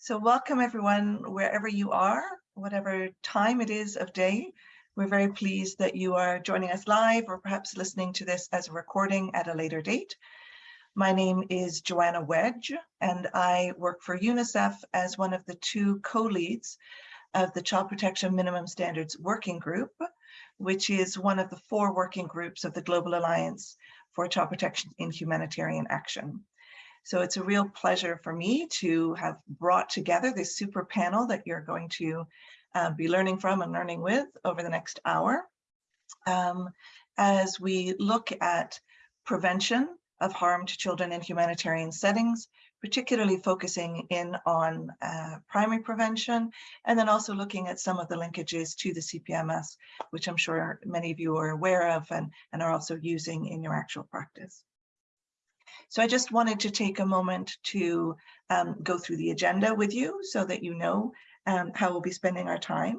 So welcome everyone, wherever you are, whatever time it is of day. We're very pleased that you are joining us live or perhaps listening to this as a recording at a later date. My name is Joanna Wedge and I work for UNICEF as one of the two co-leads of the Child Protection Minimum Standards Working Group, which is one of the four working groups of the Global Alliance for Child Protection in Humanitarian Action. So it's a real pleasure for me to have brought together this super panel that you're going to uh, be learning from and learning with over the next hour um, as we look at prevention of harm to children in humanitarian settings, particularly focusing in on uh, primary prevention, and then also looking at some of the linkages to the CPMS, which I'm sure many of you are aware of and, and are also using in your actual practice. So I just wanted to take a moment to um, go through the agenda with you so that you know um, how we'll be spending our time.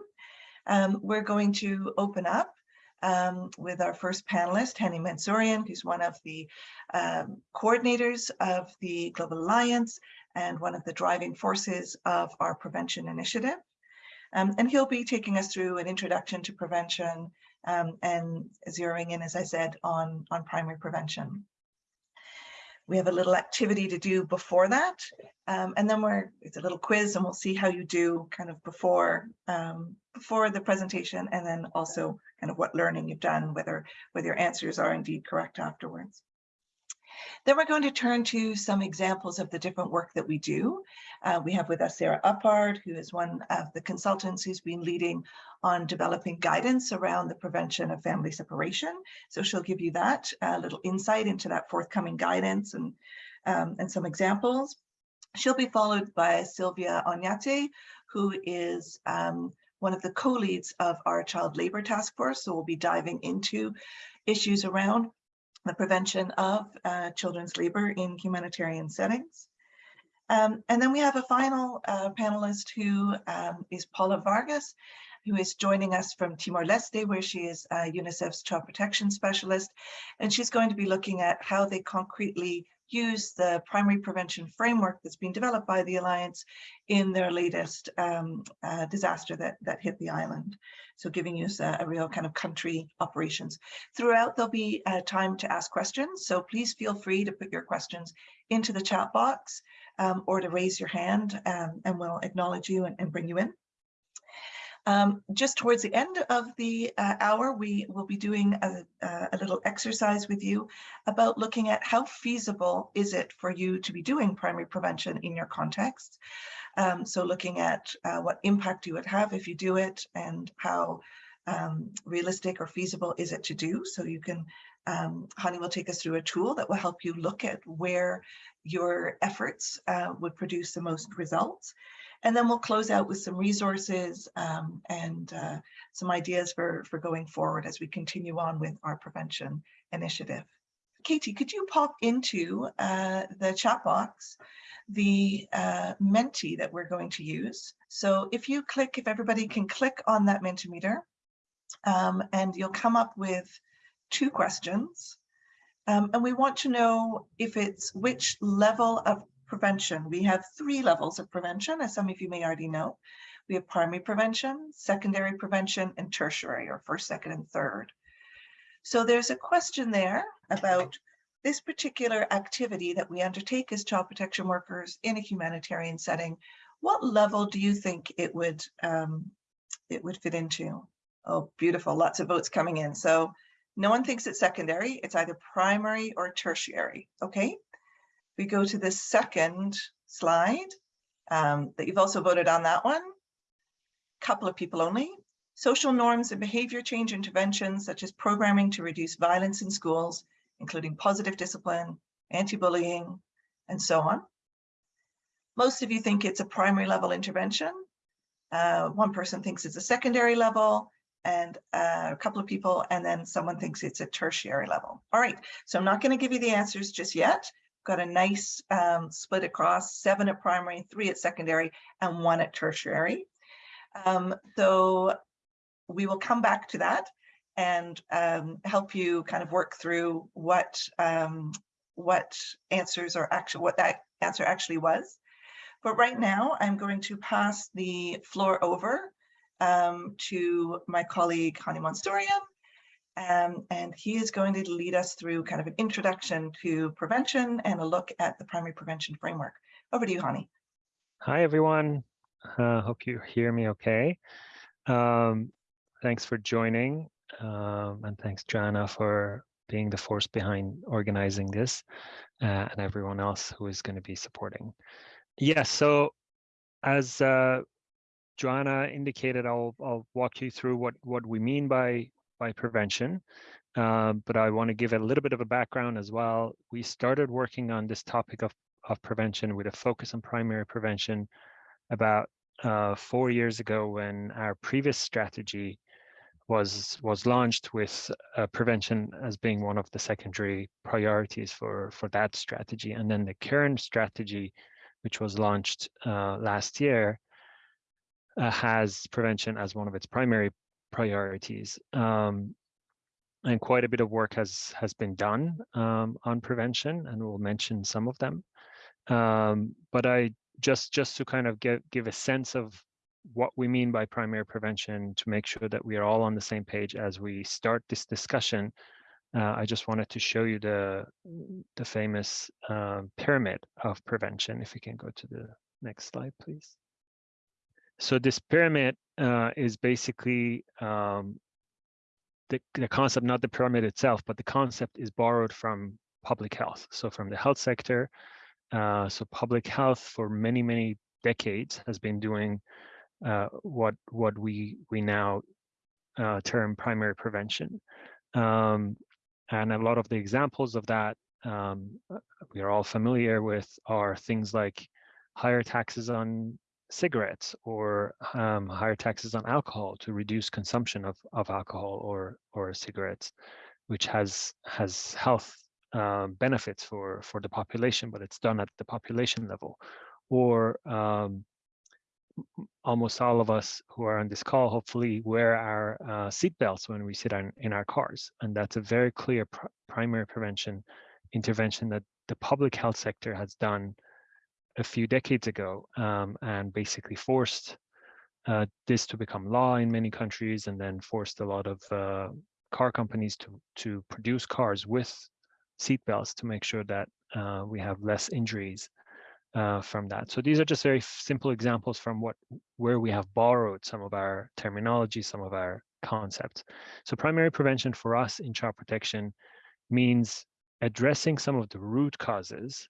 Um, we're going to open up um, with our first panelist, Hani Mansourian, who's one of the um, coordinators of the Global Alliance and one of the driving forces of our prevention initiative. Um, and he'll be taking us through an introduction to prevention and zeroing in, as I said, on, on primary prevention. We have a little activity to do before that. Um, and then we're, it's a little quiz and we'll see how you do kind of before, um, before the presentation and then also kind of what learning you've done, whether, whether your answers are indeed correct afterwards. Then we're going to turn to some examples of the different work that we do. Uh, we have with us Sarah Uppard, who is one of the consultants who's been leading on developing guidance around the prevention of family separation. So she'll give you that uh, little insight into that forthcoming guidance and, um, and some examples. She'll be followed by Sylvia Oñate, who is um, one of the co-leads of our child labor task force. So we'll be diving into issues around the prevention of uh, children's labor in humanitarian settings. Um, and then we have a final uh, panelist who um, is Paula Vargas, who is joining us from Timor-Leste, where she is uh, UNICEF's child protection specialist. And she's going to be looking at how they concretely use the primary prevention framework that's been developed by the Alliance in their latest um, uh, disaster that, that hit the island. So giving you a, a, real kind of country operations. Throughout, there'll be uh, time to ask questions. So please feel free to put your questions into the chat box um, or to raise your hand um, and we'll acknowledge you and, and bring you in. Um, just towards the end of the uh, hour, we will be doing a, a, little exercise with you about looking at how feasible is it for you to be doing primary prevention in your context. Um, so looking at uh, what impact you would have if you do it and how um, realistic or feasible is it to do. So you can, um, Hani will take us through a tool that will help you look at where your efforts uh, would produce the most results. And then we'll close out with some resources um, and uh, some ideas for, for going forward as we continue on with our prevention initiative. Katie, could you pop into uh, the chat box the uh, Menti that we're going to use? So if you click, if everybody can click on that Mentimeter, um, and you'll come up with two questions. Um, and we want to know if it's which level of prevention. We have three levels of prevention, as some of you may already know. We have primary prevention, secondary prevention, and tertiary, or first, second, and third. So there's a question there about this particular activity that we undertake as child protection workers in a humanitarian setting. What level do you think it would um, it would fit into? Oh, beautiful, lots of votes coming in. So no one thinks it's secondary, it's either primary or tertiary, okay? We go to the second slide um, that you've also voted on that one. A couple of people only. Social norms and behavior change interventions such as programming to reduce violence in schools, including positive discipline, anti-bullying, and so on. Most of you think it's a primary level intervention. Uh, one person thinks it's a secondary level and uh, a couple of people, and then someone thinks it's a tertiary level. All right, so I'm not going to give you the answers just yet got a nice um, split across, seven at primary, three at secondary, and one at tertiary. Um, so we will come back to that and um, help you kind of work through what um, what answers are actually what that answer actually was. But right now, I'm going to pass the floor over um, to my colleague, Hani Mansourian, um, and he is going to lead us through kind of an introduction to prevention and a look at the primary prevention framework. Over to you, Hani. Hi, everyone. Uh, hope you hear me okay. Um, thanks for joining. Um, and thanks, Joanna, for being the force behind organizing this uh, and everyone else who is going to be supporting. Yes, yeah, so as uh, Joanna indicated, I'll, I'll walk you through what, what we mean by, by prevention. Um, but I want to give a little bit of a background as well. We started working on this topic of, of prevention with a focus on primary prevention about uh, four years ago when our previous strategy was was launched with uh, prevention as being one of the secondary priorities for for that strategy and then the current strategy which was launched uh, last year uh, has prevention as one of its primary priorities um, and quite a bit of work has has been done um, on prevention and we'll mention some of them um, but i just just to kind of give give a sense of what we mean by primary prevention to make sure that we are all on the same page as we start this discussion. Uh, I just wanted to show you the the famous uh, pyramid of prevention. If we can go to the next slide, please. So this pyramid uh, is basically um, the, the concept, not the pyramid itself, but the concept is borrowed from public health. So from the health sector, uh, so public health for many, many decades has been doing uh, what what we we now uh, term primary prevention. Um, and a lot of the examples of that um, we are all familiar with are things like higher taxes on cigarettes or um, higher taxes on alcohol to reduce consumption of, of alcohol or or cigarettes, which has has health um, benefits for for the population, but it's done at the population level, or um, almost all of us who are on this call hopefully wear our uh, seatbelts when we sit on, in our cars, and that's a very clear pr primary prevention intervention that the public health sector has done a few decades ago, um, and basically forced uh, this to become law in many countries, and then forced a lot of uh, car companies to to produce cars with seatbelts to make sure that uh, we have less injuries uh, from that. So these are just very simple examples from what where we have borrowed some of our terminology, some of our concepts. So primary prevention for us in child protection means addressing some of the root causes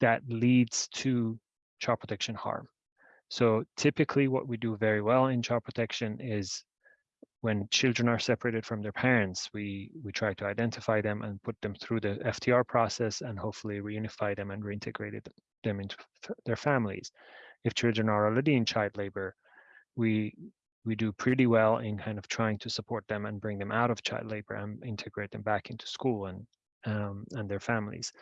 that leads to child protection harm. So typically what we do very well in child protection is when children are separated from their parents, we, we try to identify them and put them through the FTR process and hopefully reunify them and reintegrate them into their families. If children are already in child labor, we we do pretty well in kind of trying to support them and bring them out of child labor and integrate them back into school and um, and their families.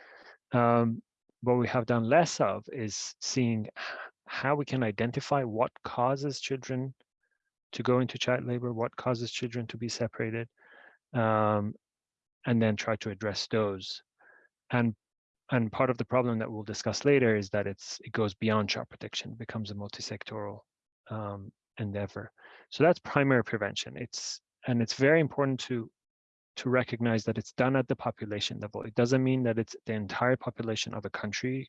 Um, what we have done less of is seeing how we can identify what causes children to go into child labor, what causes children to be separated, um, and then try to address those. And and part of the problem that we'll discuss later is that it's it goes beyond child protection, becomes a multi-sectoral um, endeavor. So that's primary prevention. It's and it's very important to to recognize that it's done at the population level. It doesn't mean that it's the entire population of a country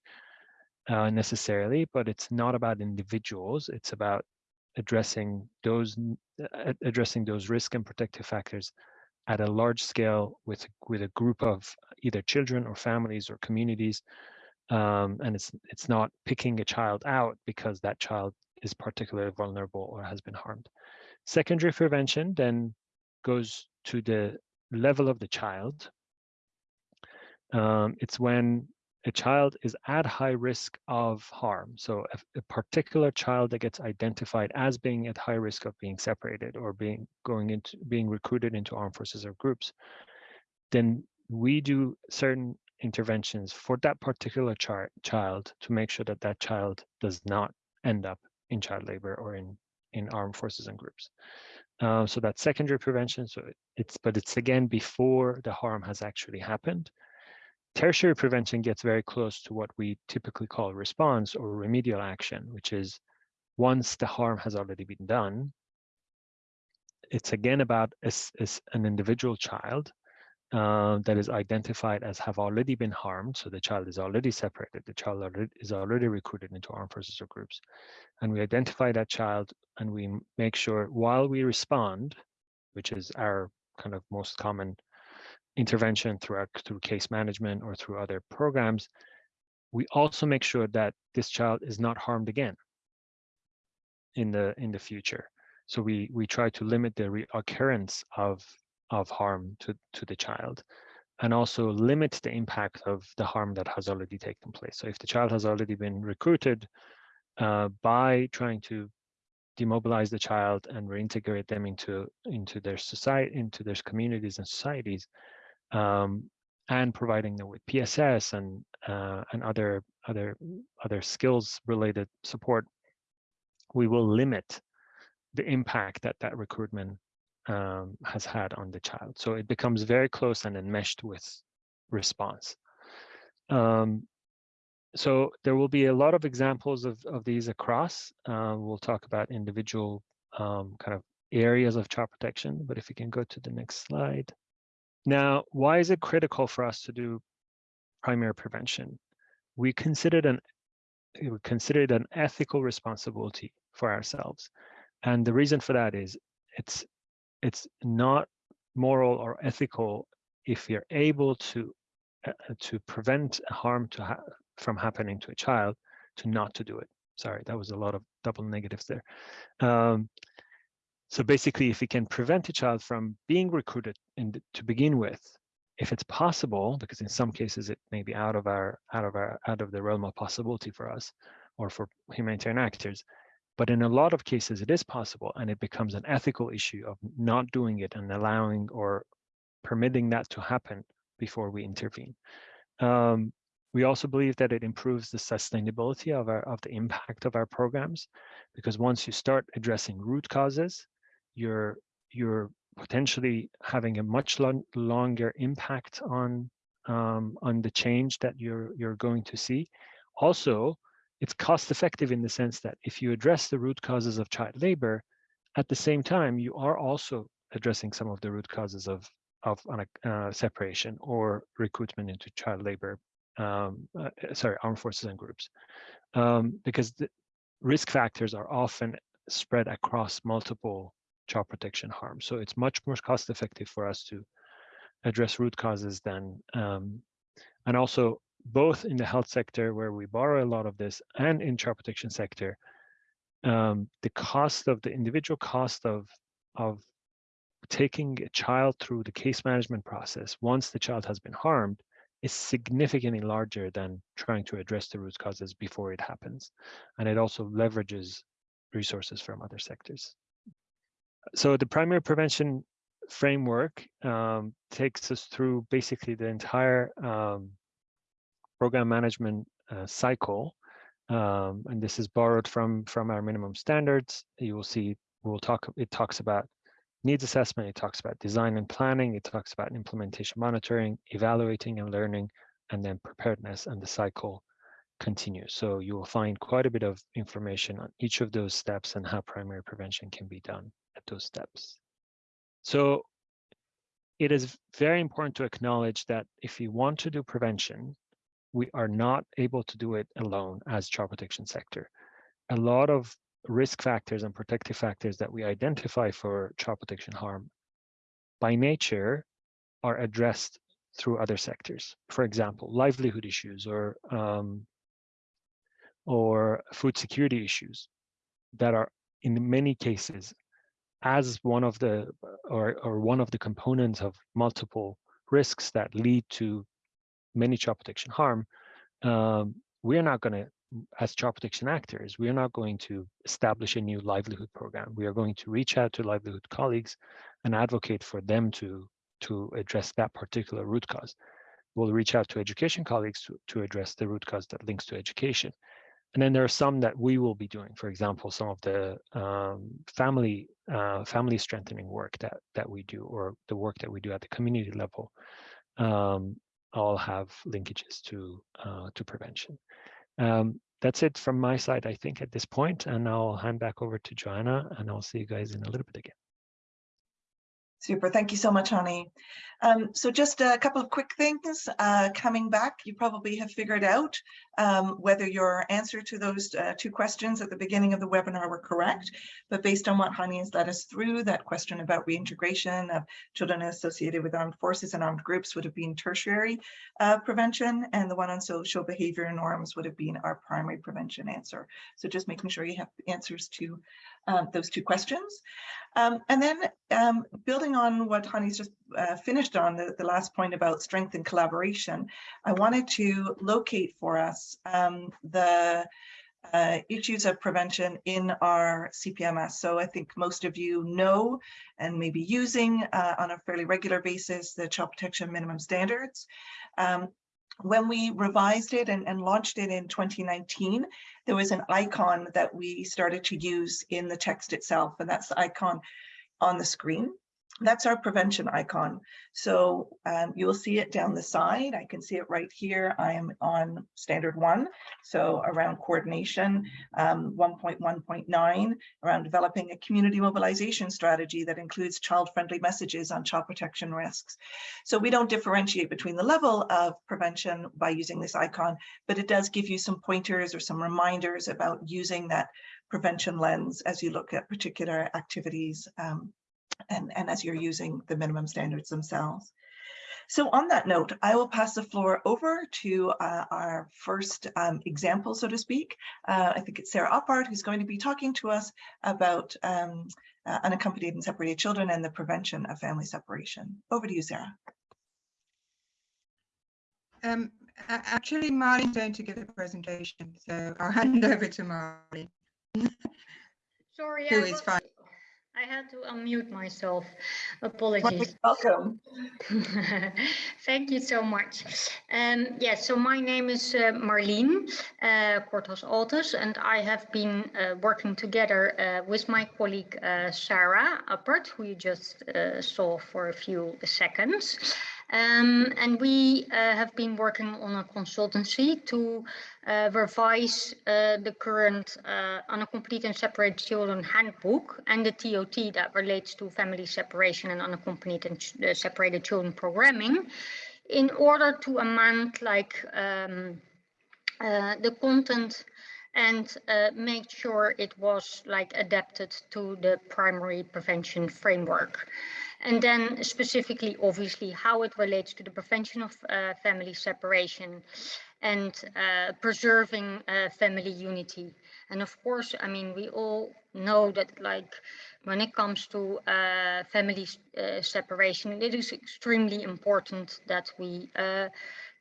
uh, necessarily, but it's not about individuals. It's about addressing those addressing those risk and protective factors at a large scale with with a group of either children or families or communities um, and it's it's not picking a child out because that child is particularly vulnerable or has been harmed secondary prevention then goes to the level of the child um, it's when a child is at high risk of harm. So a, a, particular child that gets identified as being at high risk of being separated or being going into being recruited into armed forces or groups, then we do certain interventions for that particular child to make sure that that child does not end up in child labor or in in armed forces and groups. Uh, so that's secondary prevention. So it's but it's again before the harm has actually happened tertiary prevention gets very close to what we typically call response or remedial action, which is once the harm has already been done, it's again about as, as an individual child uh, that is identified as have already been harmed. So the child is already separated, the child already, is already recruited into armed forces or groups. And we identify that child and we make sure while we respond, which is our kind of most common intervention through our, through case management or through other programs, we also make sure that this child is not harmed again in the in the future. So we we try to limit the reoccurrence of of harm to to the child, and also limit the impact of the harm that has already taken place. So if the child has already been recruited uh, by trying to demobilize the child and reintegrate them into into their society, into their communities and societies, um, and providing them with PSS and uh, and other other other skills related support, we will limit the impact that that recruitment um, has had on the child. So it becomes very close and enmeshed with response. Um, so there will be a lot of examples of, of these across. Uh, we'll talk about individual um, kind of areas of child protection, but if we can go to the next slide. Now, why is it critical for us to do primary prevention? We considered an we considered an ethical responsibility for ourselves. And the reason for that is it's it's not moral or ethical if you're able to uh, to prevent harm to ha from happening to a child to not to do it. Sorry, that was a lot of double negatives there. Um, so basically, if we can prevent a child from being recruited in the, to begin with, if it's possible, because in some cases it may be out of our out of our out of the realm of possibility for us or for humanitarian actors, but in a lot of cases it is possible, and it becomes an ethical issue of not doing it and allowing or permitting that to happen before we intervene. Um, we also believe that it improves the sustainability of our of the impact of our programs, because once you start addressing root causes, you're you're potentially having a much long, longer impact on um, on the change that you're you're going to see. Also, it's cost effective in the sense that if you address the root causes of child labor, at the same time you are also addressing some of the root causes of of uh, separation or recruitment into child labor. Um, uh, sorry, armed forces and groups, um, because the risk factors are often spread across multiple child protection harm. So it's much more cost effective for us to address root causes than, um, and also both in the health sector where we borrow a lot of this and in child protection sector, um, the cost of the individual cost of, of taking a child through the case management process once the child has been harmed is significantly larger than trying to address the root causes before it happens. And it also leverages resources from other sectors so the primary prevention framework um, takes us through basically the entire um, program management uh, cycle. Um, and this is borrowed from, from our minimum standards. You will see, we'll talk, it talks about needs assessment, it talks about design and planning, it talks about implementation monitoring, evaluating and learning, and then preparedness and the cycle continues. So you will find quite a bit of information on each of those steps and how primary prevention can be done at those steps. So it is very important to acknowledge that if you want to do prevention, we are not able to do it alone as child protection sector. A lot of risk factors and protective factors that we identify for child protection harm by nature are addressed through other sectors. For example, livelihood issues or um, or food security issues that are in many cases as one of the or, or one of the components of multiple risks that lead to many child protection harm, um, we're not going to, as child protection actors, we are not going to establish a new livelihood program. We are going to reach out to livelihood colleagues and advocate for them to, to address that particular root cause. We'll reach out to education colleagues to, to address the root cause that links to education. And then there are some that we will be doing, for example, some of the um, family uh, family strengthening work that that we do, or the work that we do at the community level. Um, all have linkages to uh, to prevention. Um, that's it from my side, I think, at this point, and I'll hand back over to Joanna, and I'll see you guys in a little bit again. Super. Thank you so much, Hani. Um, so just a couple of quick things uh, coming back. You probably have figured out um, whether your answer to those uh, two questions at the beginning of the webinar were correct. But based on what Hani has led us through, that question about reintegration of children associated with armed forces and armed groups would have been tertiary uh, prevention, and the one on social behavior norms would have been our primary prevention answer. So just making sure you have answers to um, those two questions. Um, and then um, building on what Hani's just uh, finished on, the, the last point about strength and collaboration, I wanted to locate for us um, the uh, issues of prevention in our CPMS. So I think most of you know and may be using uh, on a fairly regular basis the child protection minimum standards. Um, when we revised it and, and, launched it in 2019, there was an icon that we started to use in the text itself, and that's the icon on the screen that's our prevention icon. So um, you will see it down the side. I can see it right here. I am on standard one. So around coordination, um, 1.1.9, around developing a community mobilization strategy that includes child-friendly messages on child protection risks. So we don't differentiate between the level of prevention by using this icon, but it does give you some pointers or some reminders about using that prevention lens as you look at particular activities um, and, and as you're using the minimum standards themselves. So on that note, I will pass the floor over to uh, our first um, example, so to speak. Uh, I think it's Sarah Uppard who's going to be talking to us about um, uh, unaccompanied and separated children and the prevention of family separation. Over to you, Sarah. Um, actually, Marleen's going to give a presentation, so I'll hand over to Marleen. Sorry, who is fine. I had to unmute myself. Apologies. Welcome. Thank you so much. Um, yes, yeah, so my name is uh, Marleen uh, Korthals Altes, and I have been uh, working together uh, with my colleague uh, Sarah Uppard, who you just uh, saw for a few seconds. Um, and we uh, have been working on a consultancy to uh, revise uh, the current uh, unaccompanied and separated children handbook and the TOT that relates to family separation and unaccompanied and uh, separated children programming in order to amend like um, uh, the content and make sure it was like adapted to the primary prevention framework. And then specifically, obviously, how it relates to the prevention of uh, family separation and uh, preserving uh, family unity. And of course, I mean, we all know that like when it comes to uh, family uh, separation, it is extremely important that we uh,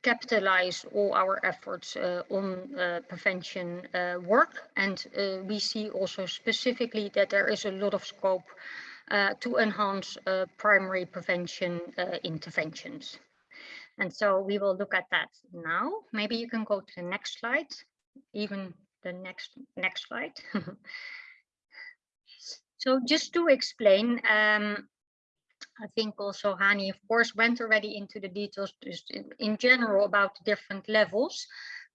capitalize all our efforts uh, on uh, prevention uh, work. And we see also specifically that there is a lot of scope to enhance uh, primary prevention uh, interventions. And so we will look at that now. Maybe you can go to the next slide, even the next next slide. so just to explain, um, I think also Hani, of course, went already into the details just in, in general about different levels.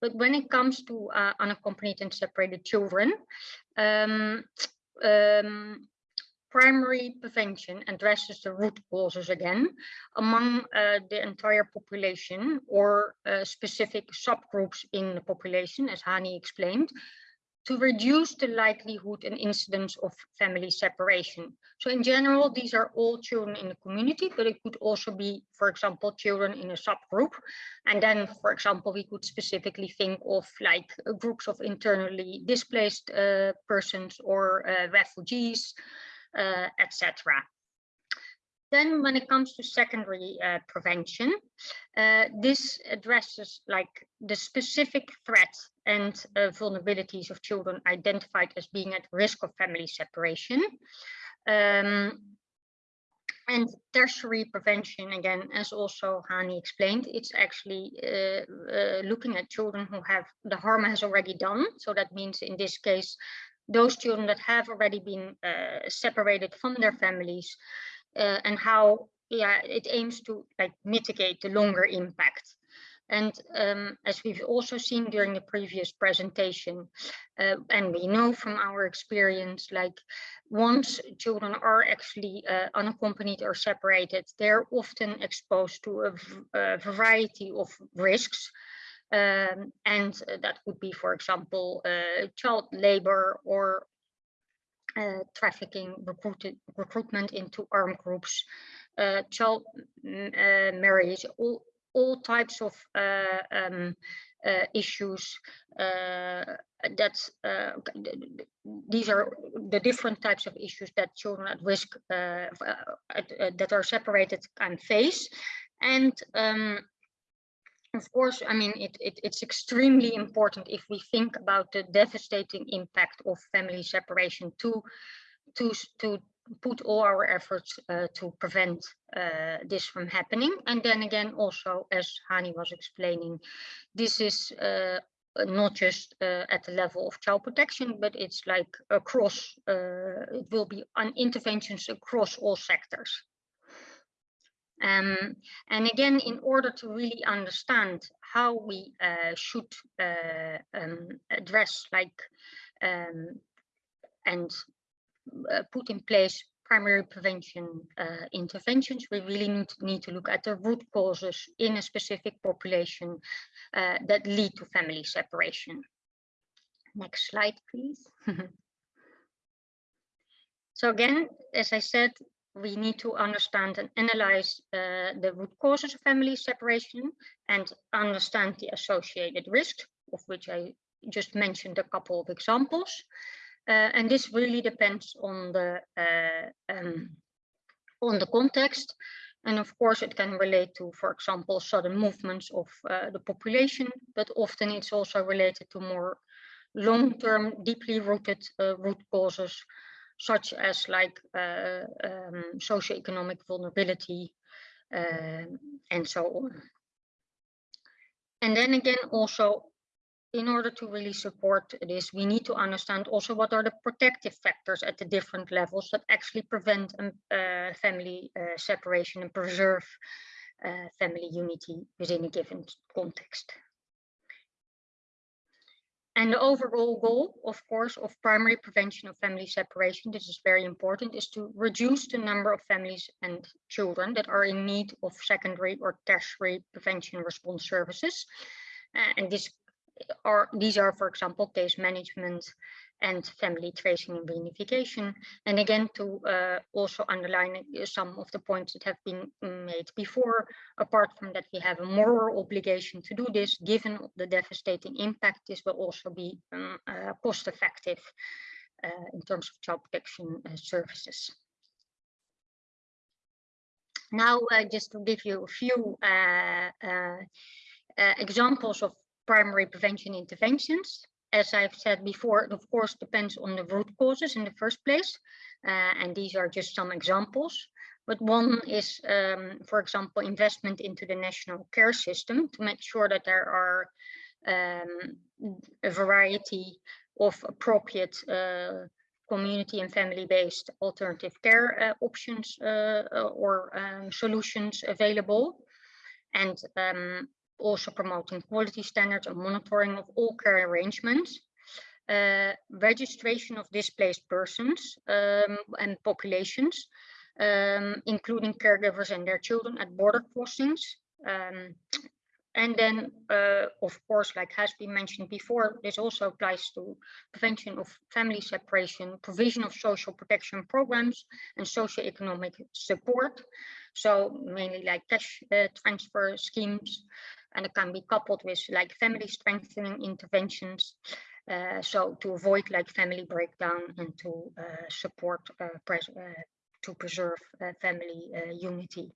But when it comes to uh, unaccompanied and separated children, um, um, primary prevention addresses the root causes again among uh, the entire population or uh, specific subgroups in the population, as Hani explained, to reduce the likelihood and incidence of family separation. So in general, these are all children in the community, but it could also be, for example, children in a subgroup. And then, for example, we could specifically think of like groups of internally displaced uh, persons or uh, refugees, uh, etc. Then when it comes to secondary uh, prevention, uh, this addresses like the specific threats and uh, vulnerabilities of children identified as being at risk of family separation. Um, and tertiary prevention, again, as also Hani explained, it's actually uh, uh, looking at children who have the harm has already done. So that means in this case, those children that have already been uh, separated from their families uh, and how yeah it aims to like mitigate the longer impact And um, as we've also seen during the previous presentation, uh, and we know from our experience, like once children are actually uh, unaccompanied or separated, they're often exposed to a, a variety of risks. Um, and that would be, for example, uh, child labor or uh, trafficking, recruited, recruitment into armed groups, uh, child uh, marriage, all, all types of uh, um, uh, issues uh, that these are the different types of issues that children at risk that are separated can face. And um, of course, I mean, it, it, it's extremely important if we think about the devastating impact of family separation to, to, to put all our efforts uh, to prevent uh, this from happening. And then again, also, as Hani was explaining, this is uh, not just uh, at the level of child protection, but it's like across, uh, it will be on interventions across all sectors. Um, and again, in order to really understand how we uh, should uh, um, address like um, and uh, put in place primary prevention uh, interventions, we really need to, need to look at the root causes in a specific population uh, that lead to family separation. Next slide, please. so again, as I said, we need to understand and analyze uh, the root causes of family separation and understand the associated risks, of which I just mentioned a couple of examples. Uh, and this really depends on the uh, um, on the context. And of course, it can relate to, for example, sudden movements of uh, the population, but often it's also related to more long-term, deeply rooted uh, root causes such as like uh, um, socioeconomic vulnerability uh, and so on. And then again, also, in order to really support this, we need to understand also what are the protective factors at the different levels that actually prevent um, uh, family uh, separation and preserve uh, family unity within a given context. And the overall goal, of course, of primary prevention of family separation, this is very important, is to reduce the number of families and children that are in need of secondary or tertiary prevention response services. Uh, and this are, these are, for example, case management, and family tracing and reunification. And again, to uh, also underline uh, some of the points that have been made before, apart from that we have a moral obligation to do this, given the devastating impact, this will also be um, uh, cost effective uh, in terms of child protection uh, services. Now, uh, just to give you a few examples of primary prevention interventions as I've said before, it of course depends on the root causes in the first place. Uh, and these are just some examples. But one is, um, for example, investment into the national care system to make sure that there are um, a variety of appropriate uh, community and family-based alternative care uh, options uh, or um, solutions available. And um, also promoting quality standards and monitoring of all care arrangements, uh, registration of displaced persons um, and populations, um, including caregivers and their children at border crossings. Um, and then, uh, of course, like has been mentioned before, this also applies to prevention of family separation, provision of social protection programs, and socio-economic support. So mainly like cash uh, transfer schemes, and it can be coupled with like family strengthening interventions. Uh, so to avoid like family breakdown and to uh, support uh, uh to preserve uh, family uh, unity.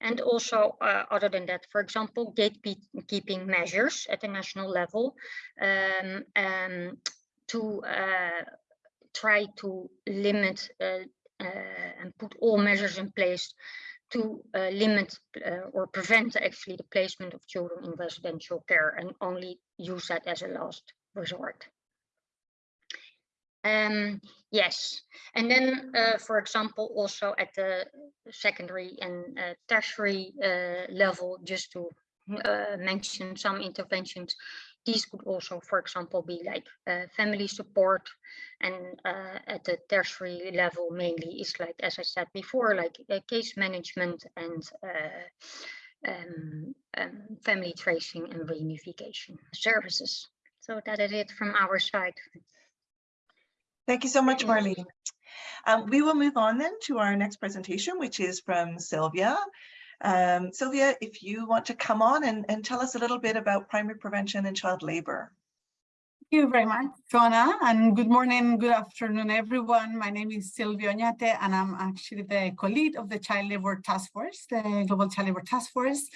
And also, other than that, for example, gatekeeping measures at the national level um, um, to try to limit and put all measures in place to uh, limit uh, or prevent actually the placement of children in residential care and only use that as a last resort. Um, yes, and then, uh, for example, also at the secondary and uh, tertiary uh, level, just to uh, mention some interventions. These could also, for example, be like uh, family support and uh, at the tertiary level mainly is like, as I said before, like case management and um, um, family tracing and reunification services. So that is it from our side. Thank you so much, Marleen. Um, we will move on then to our next presentation, which is from Sylvia. Um, Sylvia, if you want to come on and, and tell us a little bit about primary prevention and child labor. Thank you very much, Joanna, and good morning, good afternoon, everyone. My name is Silvia Oñate, and I'm actually the co-lead of the Child Labor Task Force, the Global Child Labor Task Force.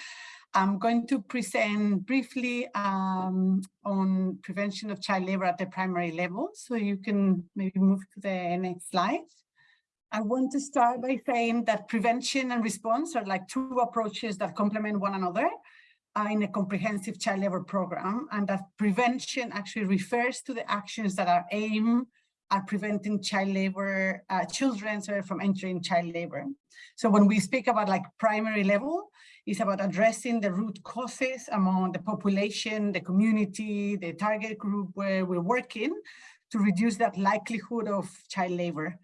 I'm going to present briefly um, on prevention of child labor at the primary level. So you can maybe move to the next slide. I want to start by saying that prevention and response are like two approaches that complement one another uh, in a comprehensive child labor program and that prevention actually refers to the actions that are aimed at preventing child labor, uh, children sorry, from entering child labor. So when we speak about like primary level, it's about addressing the root causes among the population, the community, the target group where we're working to reduce that likelihood of child labor.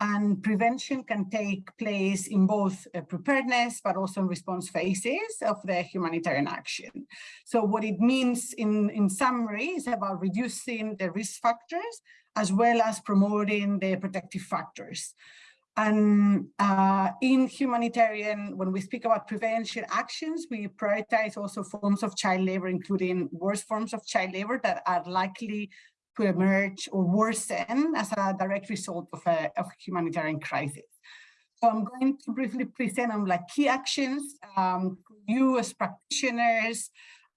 And prevention can take place in both uh, preparedness, but also in response phases of the humanitarian action. So what it means in, in summary is about reducing the risk factors as well as promoting the protective factors. And uh, in humanitarian, when we speak about prevention actions, we prioritize also forms of child labor, including worse forms of child labor that are likely to emerge or worsen as a direct result of a, of humanitarian crisis. So I'm going to briefly present on like key actions um, you as practitioners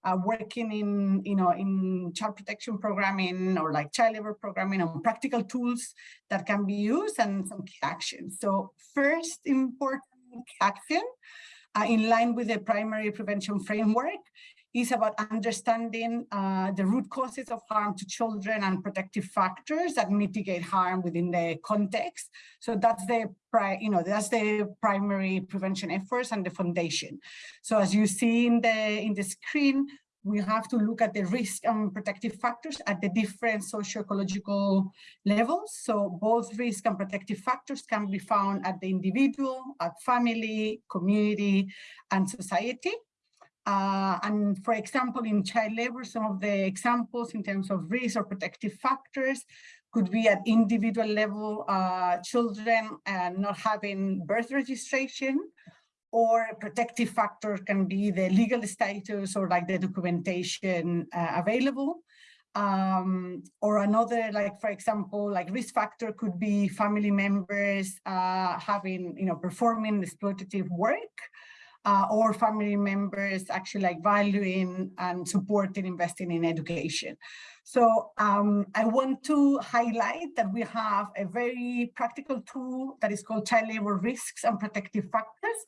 uh, working in, you know, in child protection programming or like child labor programming on practical tools that can be used and some key actions. So first important action uh, in line with the primary prevention framework is about understanding uh, the root causes of harm to children and protective factors that mitigate harm within the context. So that's the you know that's the primary prevention efforts and the foundation. So as you see in the in the screen, we have to look at the risk and protective factors at the different socio-ecological levels. So both risk and protective factors can be found at the individual, at family, community, and society. Uh, and for example, in child labor, some of the examples in terms of risk or protective factors could be at individual level, uh, children uh, not having birth registration, or protective factor can be the legal status or like the documentation uh, available. Um, or another, like for example, like risk factor could be family members uh, having, you know, performing exploitative work uh, or family members actually like valuing and supporting investing in education. So um, I want to highlight that we have a very practical tool that is called child labor risks and protective factors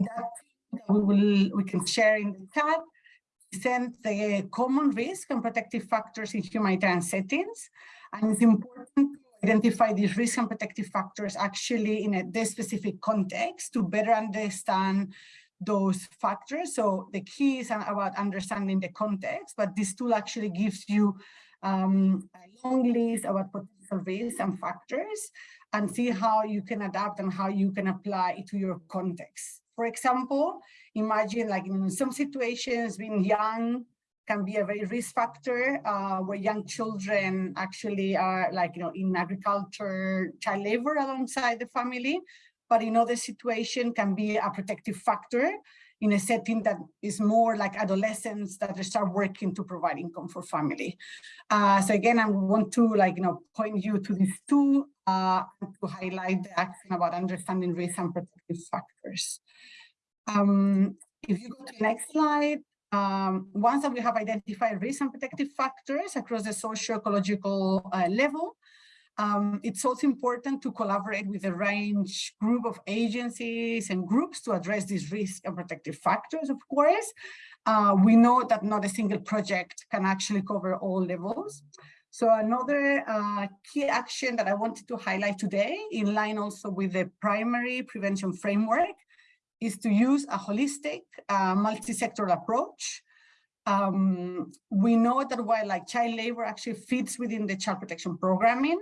that we will we can share in the chat present the common risk and protective factors in humanitarian settings and it's important identify these risk and protective factors actually in a this specific context to better understand those factors. So the key is about understanding the context, but this tool actually gives you um, a long list about potential risks and factors and see how you can adapt and how you can apply it to your context. For example, imagine like in some situations being young can be a very risk factor uh, where young children actually are like, you know, in agriculture, child labor alongside the family, but in other situation can be a protective factor in a setting that is more like adolescents that start working to provide income for family. Uh, so again, I want to like, you know, point you to these two uh, to highlight the action about understanding risk and protective factors. Um, if you go to the next slide, um, once that we have identified risk and protective factors across the socio-ecological uh, level, um, it's also important to collaborate with a range group of agencies and groups to address these risk and protective factors, of course. Uh, we know that not a single project can actually cover all levels. So another uh, key action that I wanted to highlight today, in line also with the primary prevention framework, is to use a holistic uh, multi-sectoral approach. Um, we know that while like child labor actually fits within the child protection programming,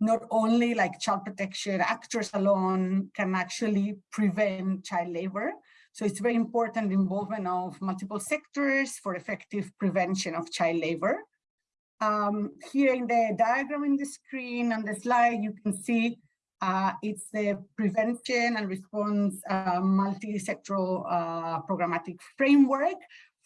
not only like child protection actors alone can actually prevent child labor. So it's very important involvement of multiple sectors for effective prevention of child labor. Um, here in the diagram in the screen on the slide, you can see uh, it's the prevention and response uh, multi-sectoral uh, programmatic framework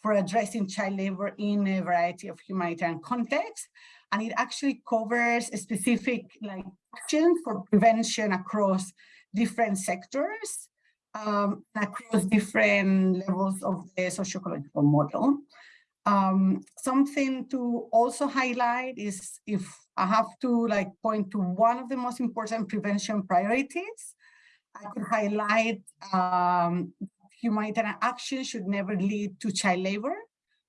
for addressing child labor in a variety of humanitarian contexts. And it actually covers specific like actions for prevention across different sectors, um, across different levels of the socio-ecological model. Um, something to also highlight is if I have to like point to one of the most important prevention priorities, I could highlight um, humanitarian action should never lead to child labor.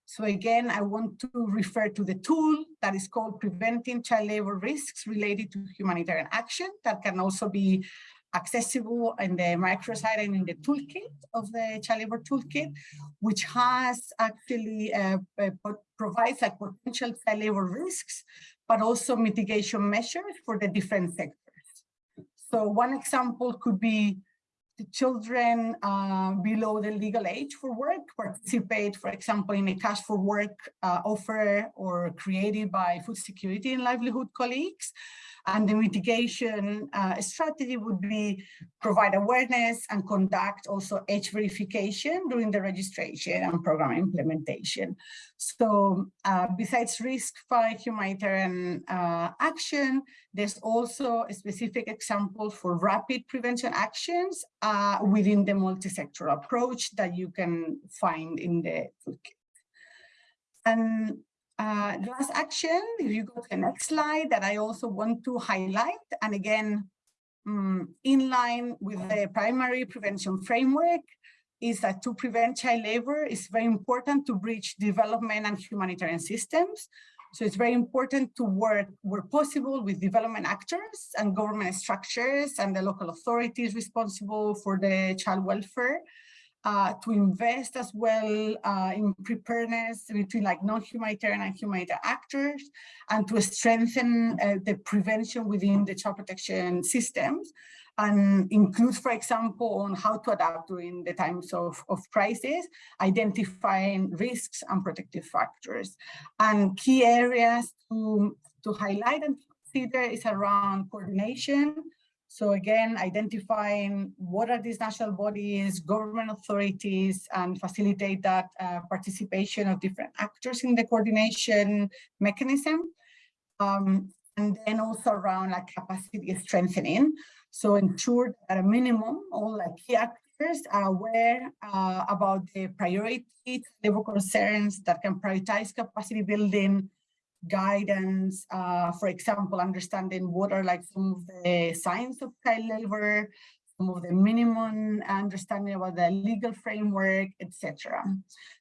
So again, I want to refer to the tool that is called Preventing Child Labor Risks Related to Humanitarian Action that can also be accessible in the microsite and in the toolkit of the child labor toolkit, which has actually uh, uh, provides like potential child labor risks, but also mitigation measures for the different sectors. So one example could be the children uh, below the legal age for work participate, for example, in a cash for work uh, offer or created by food security and livelihood colleagues. And the mitigation uh, strategy would be provide awareness and conduct also age verification during the registration and program implementation. So uh, besides risk five humanitarian uh, action, there's also a specific example for rapid prevention actions uh, within the multi-sector approach that you can find in the toolkit. And uh, last action, if you go to the next slide, that I also want to highlight, and again, um, in line with the primary prevention framework, is that to prevent child labor, it's very important to bridge development and humanitarian systems. So it's very important to work where possible with development actors and government structures and the local authorities responsible for the child welfare uh, to invest as well uh, in preparedness between like non-humanitarian and humanitarian actors and to strengthen uh, the prevention within the child protection systems and includes, for example, on how to adapt during the times of, of crisis, identifying risks and protective factors. And key areas to, to highlight and consider is around coordination, so again, identifying what are these national bodies, government authorities, and facilitate that uh, participation of different actors in the coordination mechanism. Um, and then also around like capacity strengthening. So ensure that at a minimum, all like key actors are aware uh, about the priorities, level concerns that can prioritize capacity building, guidance, uh, for example, understanding what are like some of the signs of child labor, some of the minimum understanding about the legal framework, etc.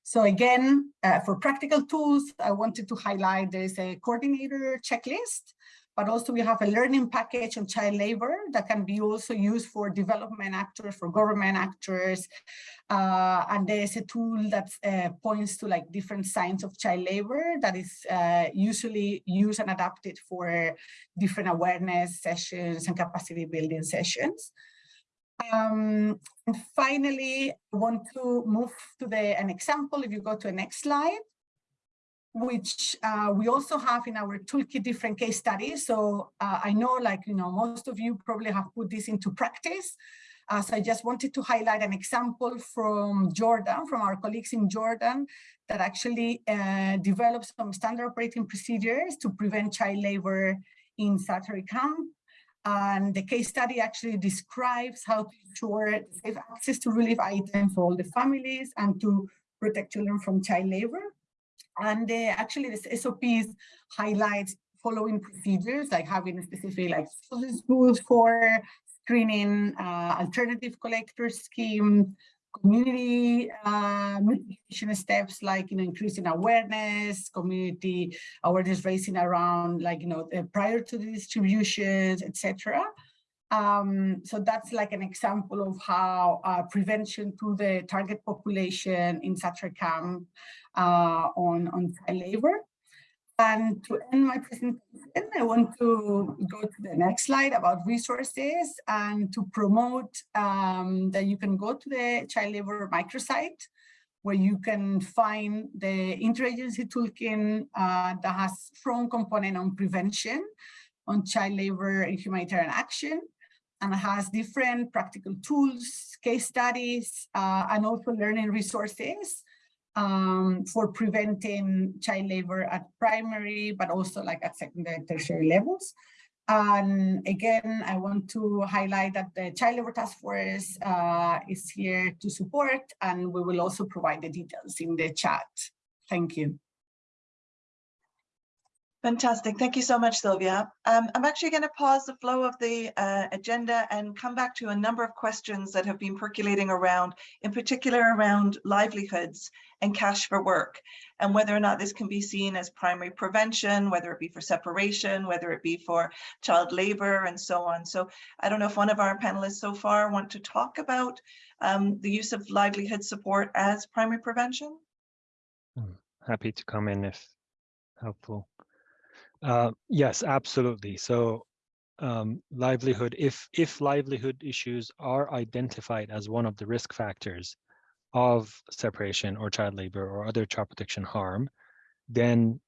So again, uh, for practical tools, I wanted to highlight there's a coordinator checklist but also we have a learning package on child labor that can be also used for development actors, for government actors. Uh, and there's a tool that uh, points to like different signs of child labor that is uh, usually used and adapted for different awareness sessions and capacity building sessions. Um, and finally, I want to move to the an example. If you go to the next slide, which uh, we also have in our toolkit different case studies. So uh, I know like, you know, most of you probably have put this into practice. Uh, so I just wanted to highlight an example from Jordan, from our colleagues in Jordan, that actually uh, developed some standard operating procedures to prevent child labor in Zaatari camp. And the case study actually describes how to ensure safe access to relief items for all the families and to protect children from child labor. And uh, actually this SOPs highlights following procedures like having a specific like schools for screening, uh, alternative collector schemes, community uh, mitigation steps like you know increasing awareness, community awareness raising around like you know prior to the distributions, etc. Um, so that's like an example of how uh, prevention to the target population in Zaatari camp uh, on, on child labor. And to end my presentation, I want to go to the next slide about resources and to promote um, that you can go to the child labor microsite where you can find the interagency toolkit uh, that has strong component on prevention, on child labor and humanitarian action, and has different practical tools, case studies, uh, and also learning resources um, for preventing child labor at primary, but also like at secondary, and tertiary levels. And again, I want to highlight that the Child Labor Task Force uh, is here to support, and we will also provide the details in the chat. Thank you. Fantastic. Thank you so much, Sylvia. Um, I'm actually going to pause the flow of the uh, agenda and come back to a number of questions that have been percolating around, in particular around livelihoods and cash for work, and whether or not this can be seen as primary prevention, whether it be for separation, whether it be for child labor and so on. So I don't know if one of our panelists so far want to talk about um, the use of livelihood support as primary prevention. Hmm, happy to come in if helpful. Uh, yes, absolutely. So um, livelihood, if, if livelihood issues are identified as one of the risk factors of separation or child labor or other child protection harm, then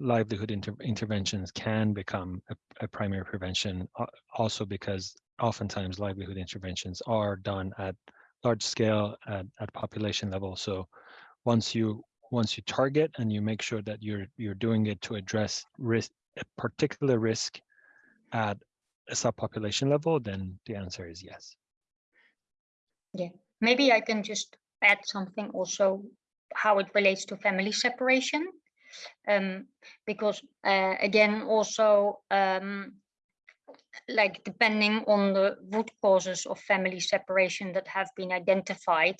livelihood inter interventions can become a, a, primary prevention also because oftentimes livelihood interventions are done at large scale at, at population level. So once you once you target and you make sure that you're you're doing it to address risk a particular risk at a subpopulation level, then the answer is yes. Yeah, maybe I can just add something also how it relates to family separation. Um, because uh, again, also um, like depending on the root causes of family separation that have been identified,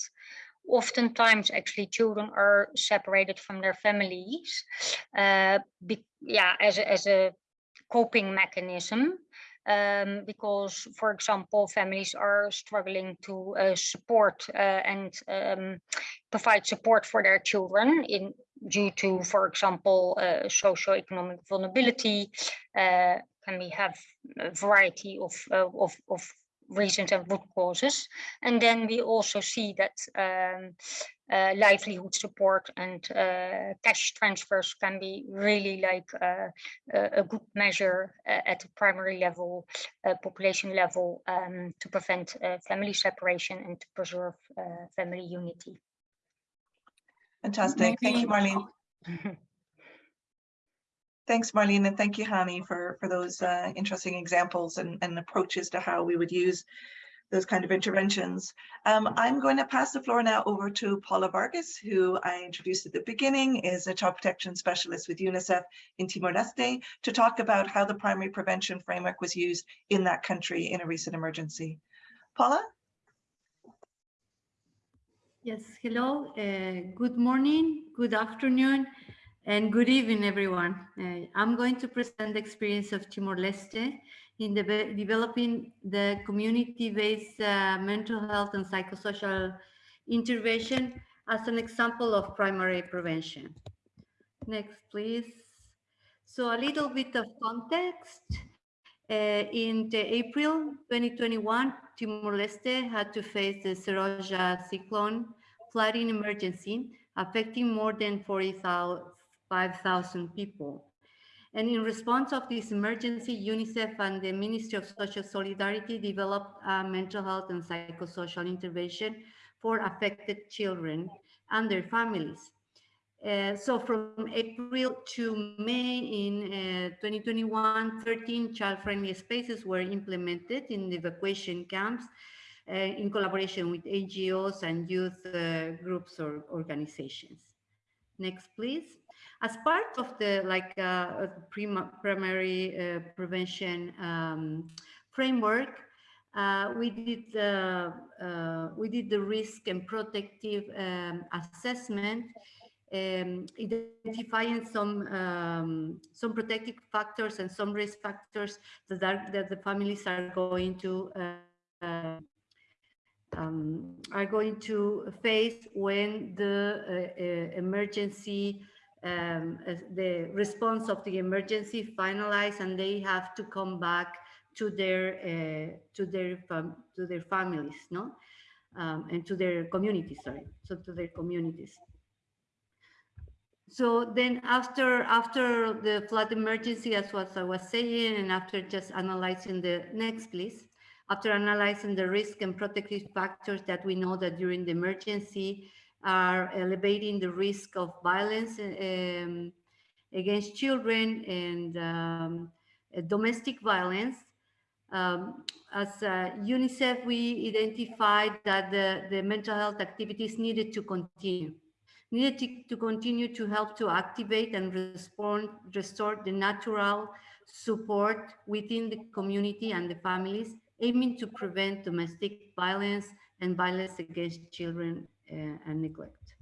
oftentimes actually children are separated from their families uh, be, yeah as a, as a coping mechanism um, because for example families are struggling to uh, support uh, and um, provide support for their children in due to for example uh, socioeconomic vulnerability uh, can we have a variety of, uh, of, of reasons and root causes. And then we also see that um, uh, livelihood support and uh, cash transfers can be really like uh, a good measure uh, at the primary level, uh, population level, um, to prevent uh, family separation and to preserve family unity. Fantastic. Maybe. Thank you, Marleen. Thanks, Marleen, and thank you, Hani, for, for those uh, interesting examples and, and approaches to how we would use those kind of interventions. Um, I'm going to pass the floor now over to Paula Vargas, who I introduced at the beginning, is a child protection specialist with UNICEF in Timor-Leste, to talk about how the primary prevention framework was used in that country in a recent emergency. Paula? Yes, hello, uh, good morning, good afternoon. And good evening, everyone. Uh, I'm going to present the experience of Timor-Leste in de developing the community-based uh, mental health and psychosocial intervention as an example of primary prevention. Next, please. So a little bit of context. Uh, in April 2021, Timor-Leste had to face the Seroja cyclone flooding emergency affecting more than 40,000 5,000 people. And in response of this emergency, UNICEF and the Ministry of Social Solidarity developed a mental health and psychosocial intervention for affected children and their families. Uh, so from April to May in uh, 2021, 13 child-friendly spaces were implemented in the evacuation camps uh, in collaboration with NGOs and youth uh, groups or organizations. Next, please. As part of the like uh, primary uh, prevention um, framework, uh, we did uh, uh, we did the risk and protective um, assessment um, identifying some um, some protective factors and some risk factors that are, that the families are going to uh, um, are going to face when the uh, uh, emergency um, the response of the emergency finalized and they have to come back to their uh, to their to their families no? Um, and to their communities sorry so to their communities. So then after after the flood emergency as what i was saying and after just analyzing the next please after analyzing the risk and protective factors that we know that during the emergency are elevating the risk of violence um, against children and um, domestic violence. Um, as uh, UNICEF, we identified that the, the mental health activities needed to continue, needed to, to continue to help to activate and respond, restore the natural support within the community and the families, aiming to prevent domestic violence and violence against children uh, and neglect,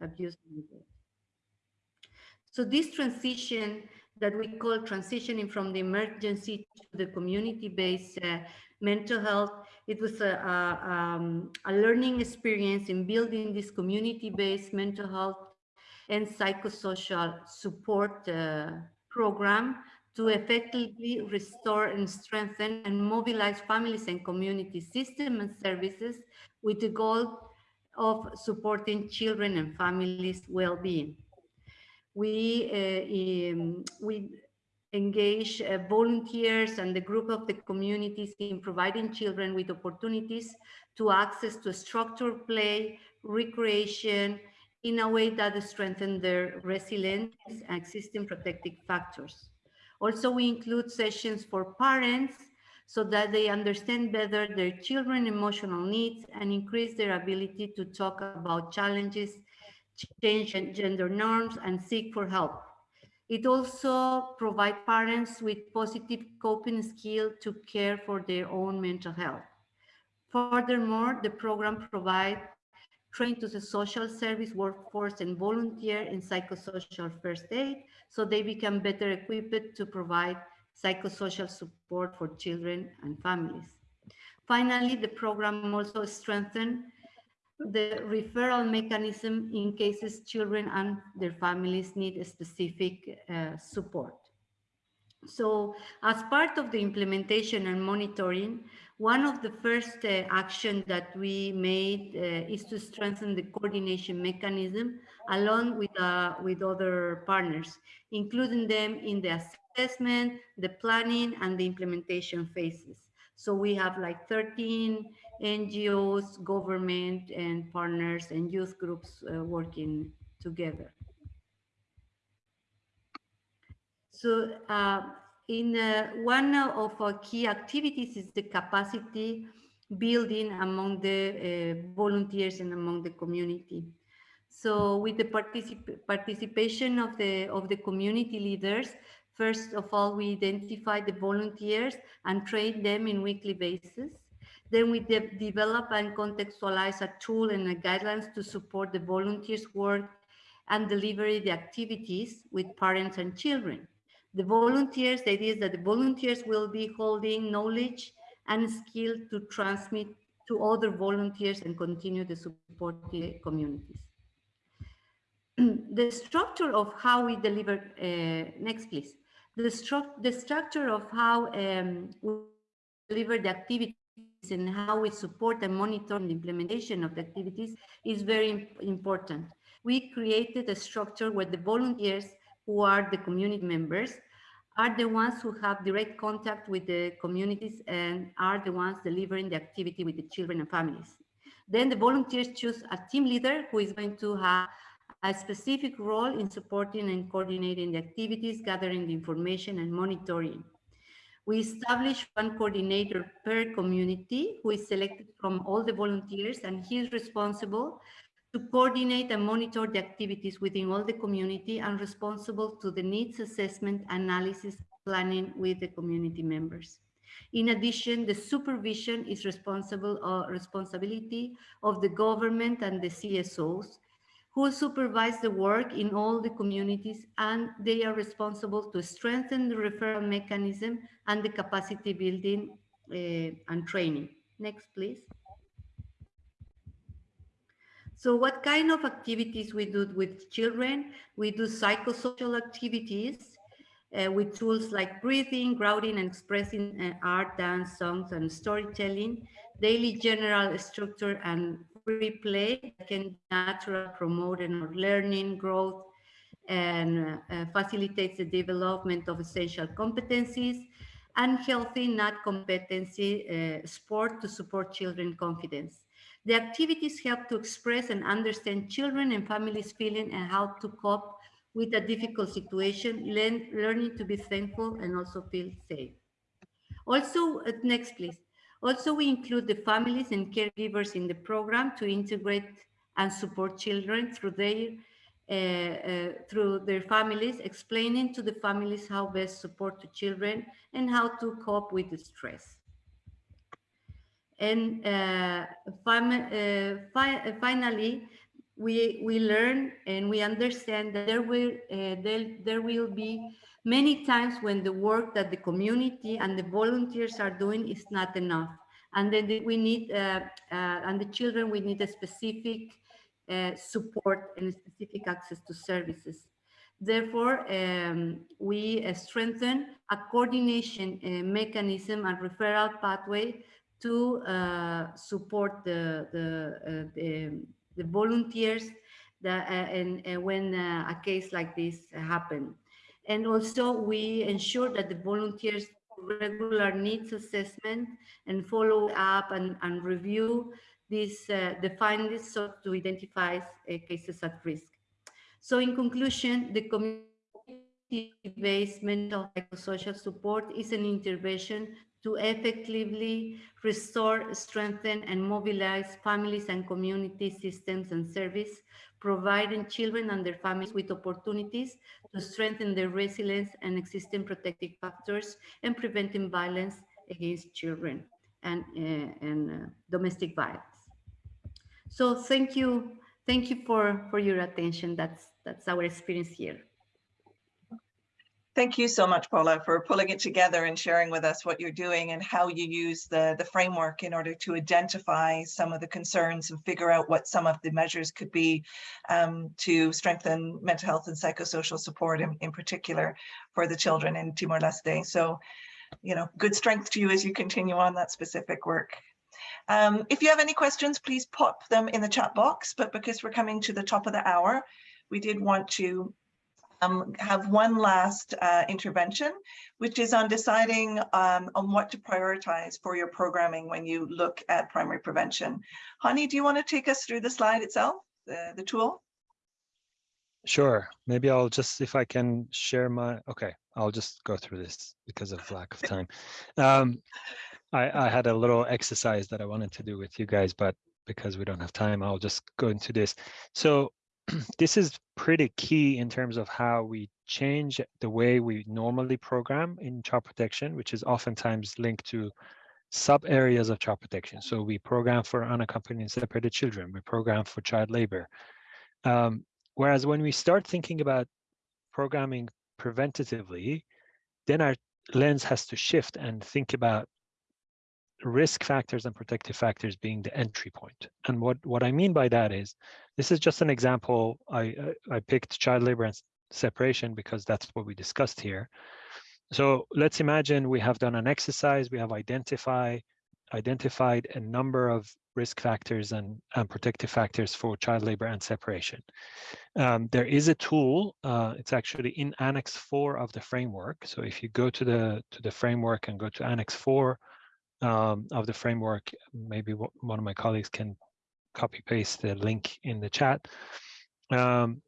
abuse and neglect. So this transition that we call transitioning from the emergency to the community-based uh, mental health, it was a, a, um, a, learning experience in building this community-based mental health and psychosocial support uh, program to effectively restore and strengthen and mobilize families and community systems and services with the goal of supporting children and families' well-being. We, uh, um, we engage uh, volunteers and the group of the communities in providing children with opportunities to access to structured play, recreation, in a way that strengthen their resilience and existing protective factors. Also, we include sessions for parents so that they understand better their children emotional needs and increase their ability to talk about challenges, change gender norms and seek for help. It also provides parents with positive coping skill to care for their own mental health. Furthermore, the program provides training to the social service workforce and volunteer in psychosocial first aid so they become better equipped to provide psychosocial support for children and families. Finally, the program also strengthened the referral mechanism in cases children and their families need specific uh, support. So as part of the implementation and monitoring, one of the first uh, action that we made uh, is to strengthen the coordination mechanism along with, uh, with other partners, including them in the assessment, the planning, and the implementation phases. So we have like 13 NGOs, government, and partners and youth groups uh, working together. So uh, in uh, one of our key activities is the capacity building among the uh, volunteers and among the community. So with the particip participation of the of the community leaders, First of all, we identify the volunteers and train them in weekly basis. Then we de develop and contextualize a tool and a guidelines to support the volunteers' work and deliver the activities with parents and children. The volunteers, the idea is that the volunteers will be holding knowledge and skill to transmit to other volunteers and continue to support the communities. the structure of how we deliver, uh, next please the, stru the structure of how um, we deliver the activities and how we support and monitor the implementation of the activities is very important. We created a structure where the volunteers who are the community members are the ones who have direct contact with the communities and are the ones delivering the activity with the children and families. Then the volunteers choose a team leader who is going to have a specific role in supporting and coordinating the activities, gathering the information and monitoring. We establish one coordinator per community who is selected from all the volunteers and he is responsible to coordinate and monitor the activities within all the community and responsible to the needs assessment, analysis, planning with the community members. In addition, the supervision is responsible or uh, responsibility of the government and the CSOs who supervise the work in all the communities and they are responsible to strengthen the referral mechanism and the capacity building uh, and training. Next, please. So what kind of activities we do with children? We do psychosocial activities uh, with tools like breathing, grounding, and expressing uh, art, dance, songs, and storytelling, daily general structure and free play can naturally promote and learning, growth, and uh, facilitates the development of essential competencies and healthy not competency uh, sport to support children confidence. The activities help to express and understand children and families feeling and how to cope with a difficult situation, learn, learning to be thankful and also feel safe. Also, uh, next please. Also, we include the families and caregivers in the program to integrate and support children through their uh, uh, through their families, explaining to the families how best support to children and how to cope with the stress. And uh, uh fi uh, finally, we we learn and we understand that there will uh, there, there will be many times when the work that the community and the volunteers are doing is not enough. And then we need uh, uh, and the children we need a specific uh, support and specific access to services. Therefore um, we strengthen a coordination mechanism and referral pathway to uh, support the the, uh, the, the volunteers that uh, and, and, when a case like this happen and also we ensure that the volunteers regular needs assessment and follow up and, and review these uh, the findings so to identify uh, cases at risk. So in conclusion the community-based mental social support is an intervention to effectively restore, strengthen, and mobilize families and community systems and service, providing children and their families with opportunities to strengthen their resilience and existing protective factors and preventing violence against children and, uh, and uh, domestic violence. So thank you. Thank you for, for your attention. That's, that's our experience here. Thank you so much, Paula, for pulling it together and sharing with us what you're doing and how you use the, the framework in order to identify some of the concerns and figure out what some of the measures could be um, to strengthen mental health and psychosocial support in, in particular for the children in Timor-Leste. So, you know, good strength to you as you continue on that specific work. Um, if you have any questions, please pop them in the chat box, but because we're coming to the top of the hour, we did want to um, have one last uh, intervention, which is on deciding um, on what to prioritize for your programming when you look at primary prevention. Hani, do you want to take us through the slide itself, the, the tool? Sure. Maybe I'll just, if I can share my, okay, I'll just go through this because of lack of time. Um, I, I had a little exercise that I wanted to do with you guys, but because we don't have time, I'll just go into this. So this is pretty key in terms of how we change the way we normally program in child protection, which is oftentimes linked to sub areas of child protection. So we program for unaccompanied separated children, we program for child labor. Um, whereas when we start thinking about programming preventatively, then our lens has to shift and think about risk factors and protective factors being the entry point. And what, what I mean by that is, this is just an example. I, I picked child labor and separation because that's what we discussed here. So let's imagine we have done an exercise, we have identify, identified a number of risk factors and, and protective factors for child labor and separation. Um, there is a tool, uh, it's actually in Annex 4 of the framework. So if you go to the, to the framework and go to Annex 4, um, of the framework, maybe one of my colleagues can copy paste the link in the chat. Um,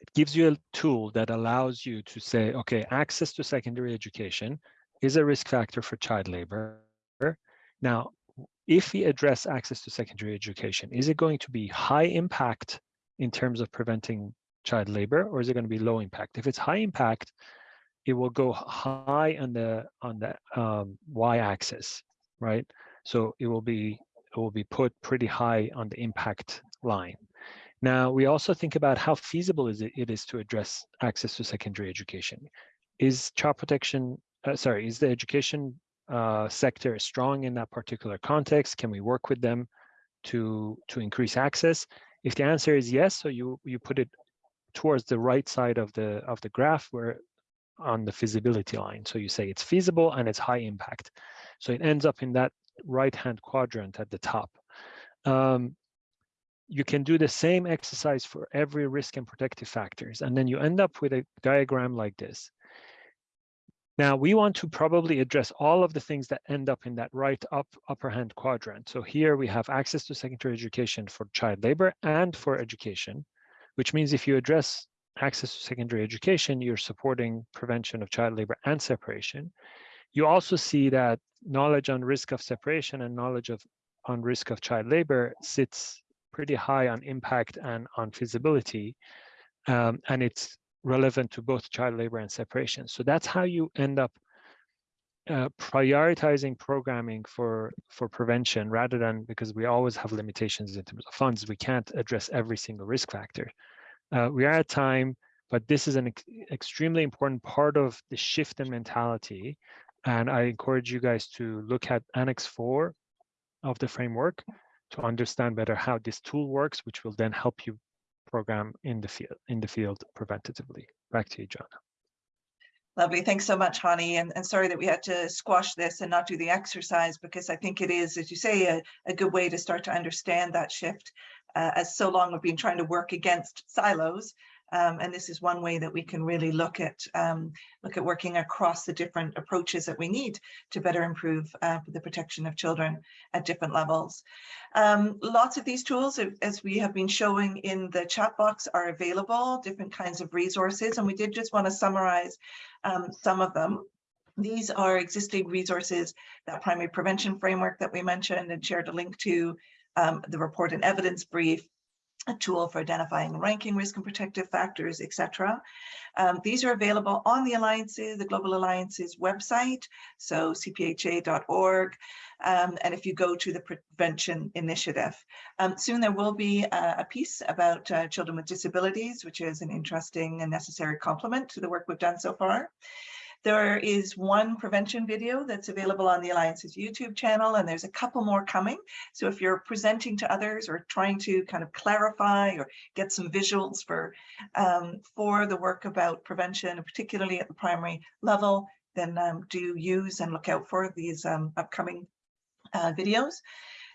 it gives you a tool that allows you to say, okay, access to secondary education is a risk factor for child labor. Now, if we address access to secondary education, is it going to be high impact in terms of preventing child labor, or is it going to be low impact? If it's high impact, it will go high on the on the um, y-axis, right? So it will be it will be put pretty high on the impact line. Now, we also think about how feasible is it, it is to address access to secondary education. Is child protection, uh, sorry, is the education uh, sector strong in that particular context? Can we work with them to, to increase access? If the answer is yes, so you, you put it towards the right side of the, of the graph where on the feasibility line. So you say it's feasible and it's high impact. So it ends up in that right-hand quadrant at the top. Um, you can do the same exercise for every risk and protective factors, and then you end up with a diagram like this. Now we want to probably address all of the things that end up in that right up upper hand quadrant. So here we have access to secondary education for child labor and for education, which means if you address access to secondary education, you're supporting prevention of child labor and separation. You also see that knowledge on risk of separation and knowledge of on risk of child labor sits pretty high on impact and on feasibility. Um, and it's relevant to both child labor and separation. So that's how you end up uh, prioritizing programming for for prevention rather than because we always have limitations in terms of funds. We can't address every single risk factor. Uh, we are at time, but this is an ex extremely important part of the shift in mentality. And I encourage you guys to look at Annex 4 of the framework to understand better how this tool works, which will then help you program in the field in the field preventatively. Back to you, John. Lovely. Thanks so much, Hani. And, and sorry that we had to squash this and not do the exercise because I think it is, as you say, a, a good way to start to understand that shift. Uh, as so long we've been trying to work against silos, um, and this is one way that we can really look at um, look at working across the different approaches that we need to better improve uh, the protection of children at different levels. Um, lots of these tools, as we have been showing in the chat box, are available, different kinds of resources, and we did just want to summarize um, some of them. These are existing resources, that primary prevention framework that we mentioned and shared a link to, um, the report and evidence brief, a tool for identifying ranking risk and protective factors, etc. Um, these are available on the Alliances, the Global Alliances website, so cpha.org, um, and if you go to the Prevention Initiative. Um, soon there will be a, piece about uh, children with disabilities, which is an interesting and necessary complement to the work we've done so far. There is one prevention video that's available on the Alliance's YouTube channel, and there's a couple more coming. So if you're presenting to others or trying to kind of clarify or get some visuals for, um, for the work about prevention, particularly at the primary level, then um, do use and look out for these um, upcoming uh, videos.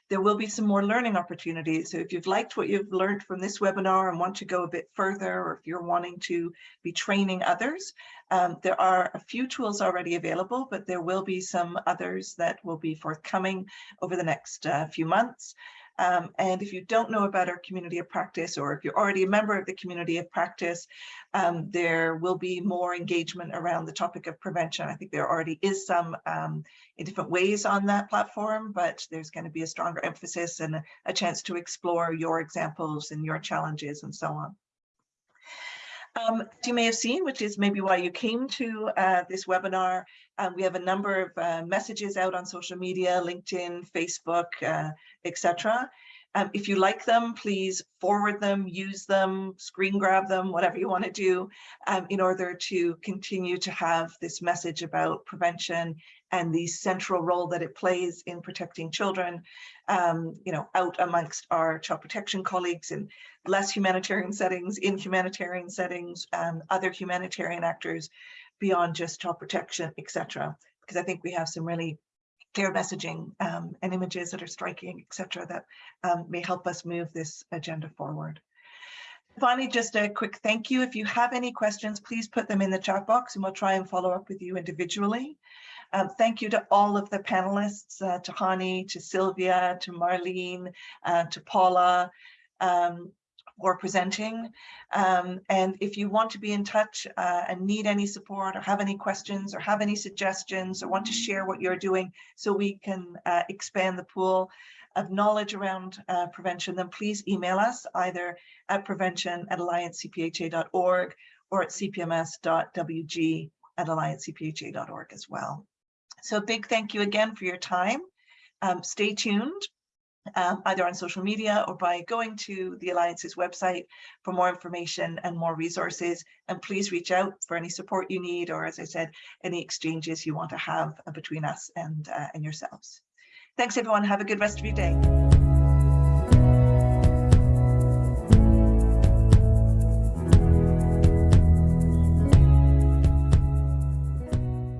There will be some more learning opportunities. So if you've liked what you've learned from this webinar and want to go a bit further, or if you're wanting to be training others, um, there are a few tools already available, but there will be some others that will be forthcoming over the next uh, few months. Um, and if you don't know about our community of practice, or if you're already a member of the community of practice, um, there will be more engagement around the topic of prevention. I think there already is some um, in different ways on that platform, but there's going to be a stronger emphasis and a, a chance to explore your examples and your challenges and so on. Um, you may have seen, which is maybe why you came to uh, this webinar, um, we have a number of uh, messages out on social media, LinkedIn, Facebook, uh, etc. Um, if you like them, please forward them, use them, screen grab them, whatever you want to do um, in order to continue to have this message about prevention and the central role that it plays in protecting children, um, you know, out amongst our child protection colleagues in less humanitarian settings, in humanitarian settings, um, other humanitarian actors beyond just child protection, etc. Because I think we have some really clear messaging um, and images that are striking, etc., that um, may help us move this agenda forward. Finally, just a quick thank you. If you have any questions, please put them in the chat box and we'll try and follow up with you individually. Um, thank you to all of the panelists, uh, to Hani, to Sylvia, to Marleen, uh, to Paula, um, for presenting. Um, and if you want to be in touch uh, and need any support or have any questions or have any suggestions or want to share what you're doing so we can uh, expand the pool of knowledge around uh, prevention, then please email us either at prevention at alliancecpha.org or at cpms.wg at alliancecpha.org as well. So big thank you again for your time. Um, stay tuned um, either on social media or by going to the Alliance's website for more information and more resources. And please reach out for any support you need, or as I said, any exchanges you want to have between us and, uh, and yourselves. Thanks everyone. Have a good rest of your day.